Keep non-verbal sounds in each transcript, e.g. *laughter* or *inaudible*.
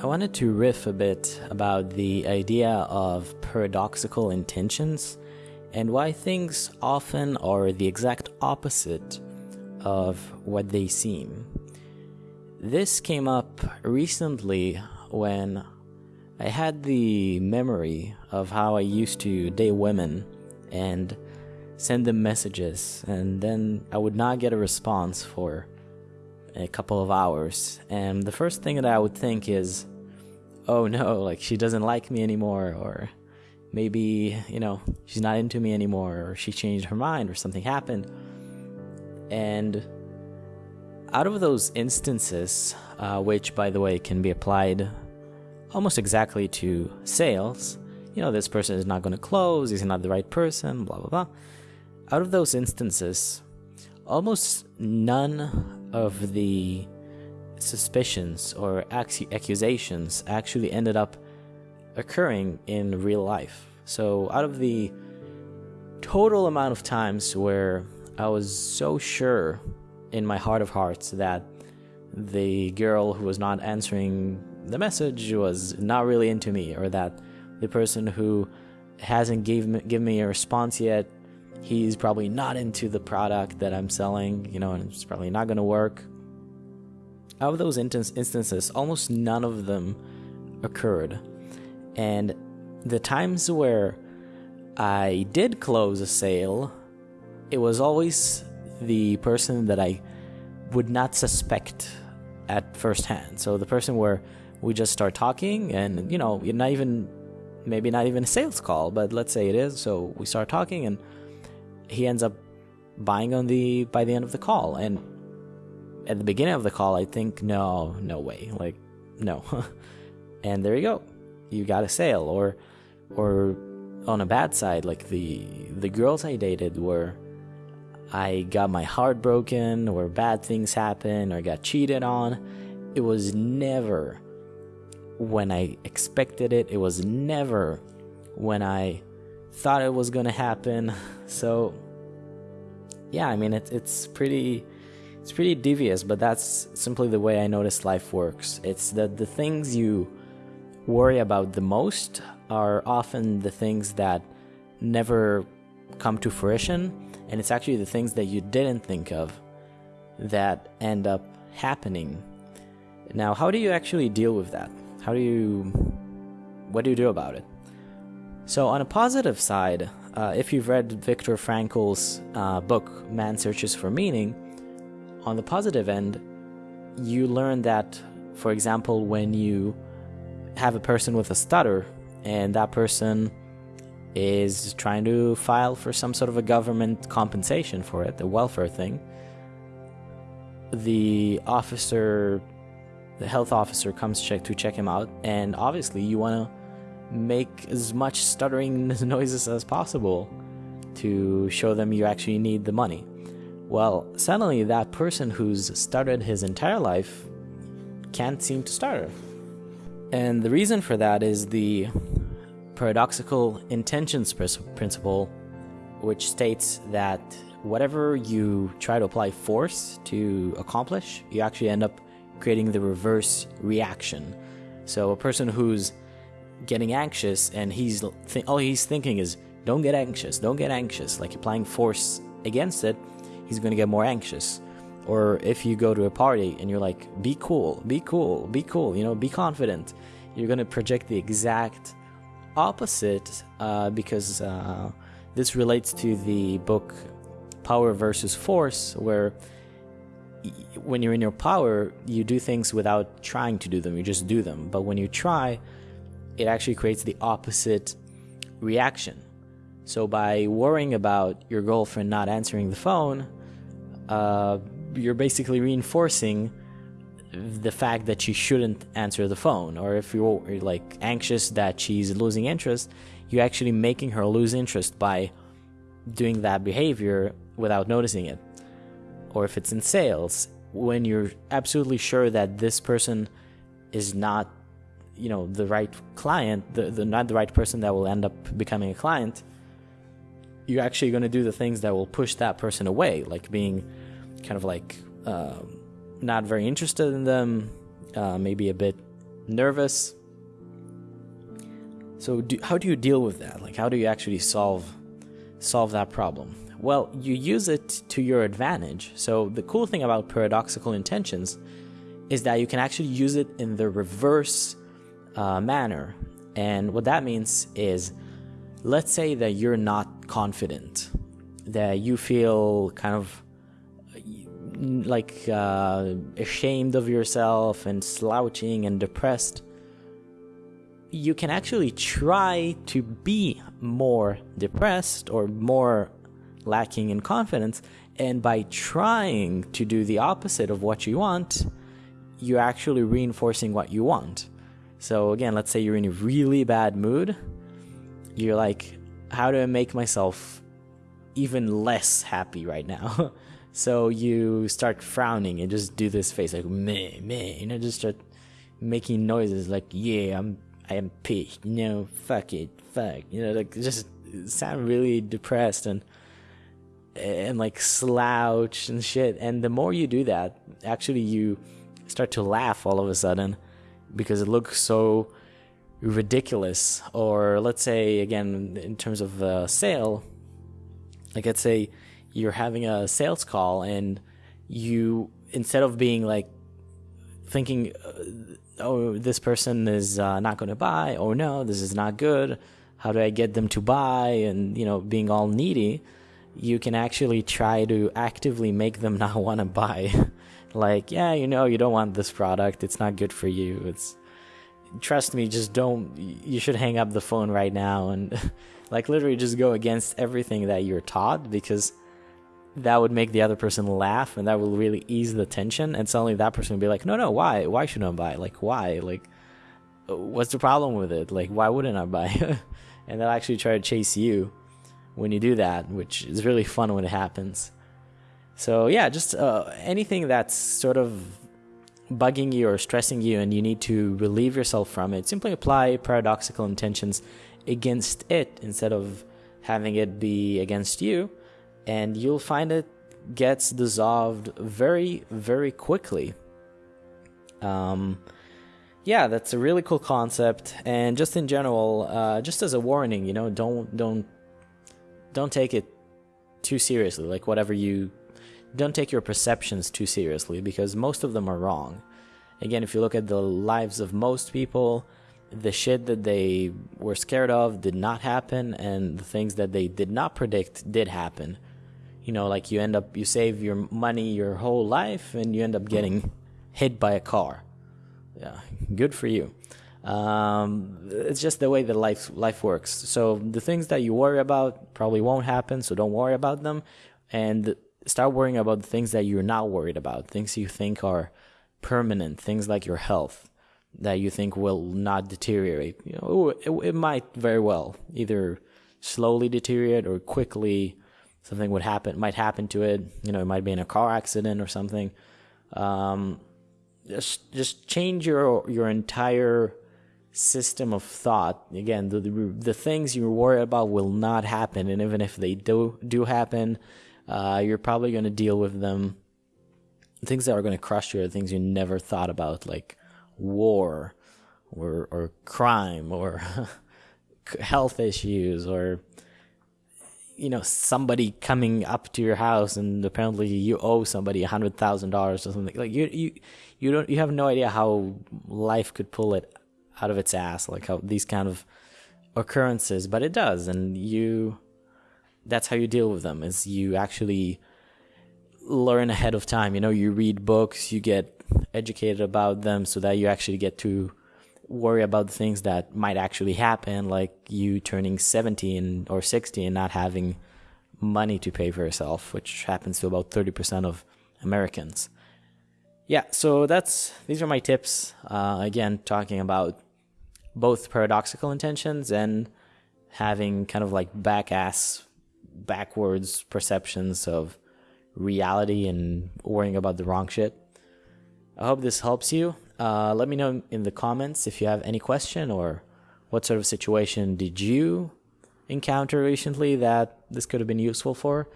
I wanted to riff a bit about the idea of paradoxical intentions and why things often are the exact opposite of what they seem. This came up recently when I had the memory of how I used to date women and send them messages, and then I would not get a response for a couple of hours. And the first thing that I would think is, oh no, like she doesn't like me anymore, or maybe, you know, she's not into me anymore, or she changed her mind, or something happened. And out of those instances, uh, which by the way can be applied almost exactly to sales, you know, this person is not going to close, he's not the right person, blah, blah, blah. Out of those instances, almost none of the suspicions or accusations actually ended up occurring in real life. So, out of the total amount of times where I was so sure in my heart of hearts that the girl who was not answering the message was not really into me, or that the person who hasn't gave me, given me a response yet, he's probably not into the product that I'm selling, you know, and it's probably not going to work. Out of those instances, almost none of them occurred. And the times where I did close a sale, it was always the person that I would not suspect at first hand. So the person where we just start talking and you know, you're not even maybe not even a sales call, but let's say it is. So we start talking and he ends up buying on the by the end of the call and at the beginning of the call I think no, no way. Like no. *laughs* and there you go. You got a sale or or on a bad side like the the girls I dated were I got my heart broken or bad things happened or got cheated on. It was never when I expected it. It was never when I thought it was to happen. *laughs* So yeah, I mean it's it's pretty it's pretty devious, but that's simply the way I notice life works. It's that the things you worry about the most are often the things that never come to fruition and it's actually the things that you didn't think of that end up happening. Now, how do you actually deal with that? How do you. What do you do about it? So, on a positive side, uh, if you've read Viktor Frankl's uh, book, Man Searches for Meaning, on the positive end, you learn that, for example, when you have a person with a stutter and that person is trying to file for some sort of a government compensation for it, the welfare thing. The officer, the health officer comes check to check him out, and obviously you want to make as much stuttering *laughs* noises as possible to show them you actually need the money. Well, suddenly that person who's stuttered his entire life can't seem to stutter. And the reason for that is the paradoxical intentions principle, which states that whatever you try to apply force to accomplish, you actually end up creating the reverse reaction. So a person who's getting anxious and he's all he's thinking is don't get anxious, don't get anxious, like applying force against it, he's going to get more anxious. Or if you go to a party and you're like be cool, be cool, be cool, you know, be confident, you're going to project the exact opposite uh, because uh, this relates to the book Power versus Force, where when you're in your power, you do things without trying to do them, you just do them. But when you try, it actually creates the opposite reaction. So by worrying about your girlfriend not answering the phone, uh, you're basically reinforcing the fact that she shouldn't answer the phone or if you're like anxious that she's losing interest you're actually making her lose interest by doing that behavior without noticing it. Or if it's in sales when you're absolutely sure that this person is not you know the right client the, the not the right person that will end up becoming a client you're actually going to do the things that will push that person away like being kind of like um, not very interested in them, uh, maybe a bit nervous. So, do, how do you deal with that? Like, how do you actually solve solve that problem? Well, you use it to your advantage. So, the cool thing about paradoxical intentions is that you can actually use it in the reverse uh, manner. And what that means is, let's say that you're not confident, that you feel kind of like uh, ashamed of yourself and slouching and depressed, you can actually try to be more depressed or more lacking in confidence. And by trying to do the opposite of what you want, you're actually reinforcing what you want. So, again, let's say you're in a really bad mood. You're like, how do I make myself even less happy right now? *laughs* So you start frowning and just do this face like meh meh, you know, just start making noises like yeah, I'm I am pissed, you know, fuck it, fuck, you know, like just sound really depressed and and like slouch and shit. And the more you do that, actually you start to laugh all of a sudden because it looks so ridiculous. Or let's say again in terms of uh, sale, like let's say you're having a sales call and you instead of being like thinking uh, oh this person is uh, not going to buy oh no this is not good how do i get them to buy and you know being all needy you can actually try to actively make them *laughs* not want to buy like yeah you know you don't want this product it's not good for you it's trust me just don't you should hang up the phone right now and *laughs* like literally just go against everything that you're taught because that would make the other person laugh and that will really ease the tension and suddenly that person would be like no no why why should i buy like why? Like what's the problem with it? Like why wouldn't i buy *laughs* and they'll actually try to chase you when you do that which is really fun when it happens. So yeah just uh, anything that's sort of bugging you or stressing you and you need to relieve yourself from it simply apply paradoxical intentions against it instead of having it be against you and you'll find it gets dissolved very, very quickly. Um, yeah, that's a really cool concept, and just in general, uh, just as a warning, you know, don't don't don't take it too seriously. Like whatever you don't take your perceptions too seriously because most of them are wrong. Again, if you look at the lives of most people, the shit that they were scared of did not happen, and the things that they did not predict did happen. You know like you end up you save your money your whole life and you end up getting hit by a car. Yeah good for you. Um, it's just the way that life life works. So the things that you worry about probably won't happen so don't worry about them. And start worrying about the things that you're not worried about things you think are permanent things like your health that you think will not deteriorate you know it, it might very well either slowly deteriorate or quickly something would happen, might happen to it. You know, it might be in a car accident or something. Um, just just change your your entire system of thought. Again, the, the, the things you worry about will not happen, and even if they do do happen, uh, you're probably going to deal with them. Things that are going to crush you are things you never thought about, like war, or or crime, or *laughs* health issues, or you know somebody coming up to your house and apparently you owe somebody a hundred thousand dollars or something like you you you don't you have no idea how life could pull it out of its ass like how these kind of occurrences but it does and you that's how you deal with them is you actually learn ahead of time you know you read books you get educated about them so that you actually get to worry about the things that might actually happen, like you turning 17 or 60 and not having money to pay for yourself, which happens to about 30% of Americans. Yeah, so that's these are my tips. Uh, again, talking about both paradoxical intentions and having kind of like back ass, backwards perceptions of reality and worrying about the wrong shit. I hope this helps you. Uh, let me know in the comments if you have any question or what sort of situation did you encounter recently that this could have been useful for.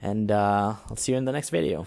And uh, I'll see you in the next video.